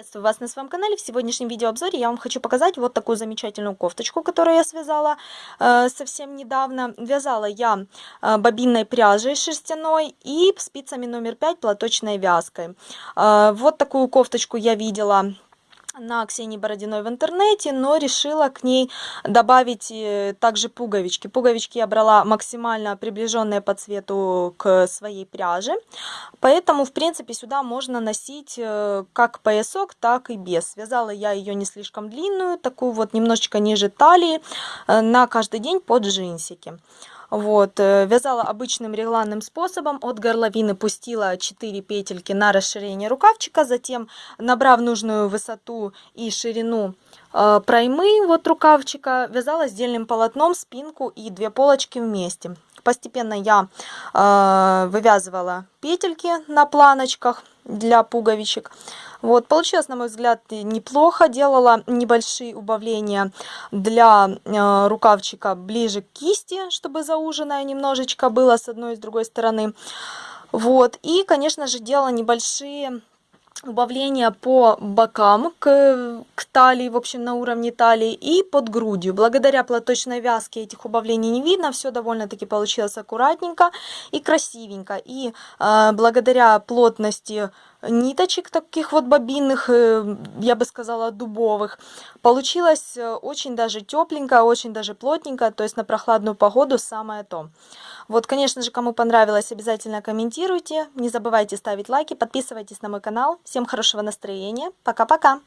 Приветствую вас на своем канале. В сегодняшнем видеообзоре я вам хочу показать вот такую замечательную кофточку, которую я связала э, совсем недавно. Вязала я э, бобинной пряжей шерстяной и спицами номер 5 платочной вязкой. Э, вот такую кофточку я видела на Ксении Бородиной в интернете, но решила к ней добавить э, также пуговички. Пуговички я брала максимально приближенные по цвету к своей пряже, поэтому, в принципе, сюда можно носить э, как поясок, так и без. Связала я ее не слишком длинную, такую вот немножечко ниже талии, э, на каждый день под джинсики. Вот, э, вязала обычным регланным способом. От горловины пустила 4 петельки на расширение рукавчика. Затем, набрав нужную высоту и ширину э, проймы вот рукавчика, вязала сдельным полотном спинку и две полочки вместе. Постепенно я э, вывязывала петельки на планочках для пуговичек. Вот, получилось, на мой взгляд, неплохо. Делала небольшие убавления для э, рукавчика ближе к кисти, чтобы зауженная немножечко было с одной и с другой стороны. Вот, и, конечно же, делала небольшие убавления по бокам к, к талии, в общем, на уровне талии и под грудью. Благодаря платочной вязке этих убавлений не видно, все довольно-таки получилось аккуратненько и красивенько. И э, благодаря плотности ниточек таких вот бобинных, э, я бы сказала, дубовых, получилось э, очень даже тепленько, очень даже плотненько, то есть на прохладную погоду самое то. Вот, конечно же, кому понравилось, обязательно комментируйте, не забывайте ставить лайки, подписывайтесь на мой канал. Всем хорошего настроения, пока-пока!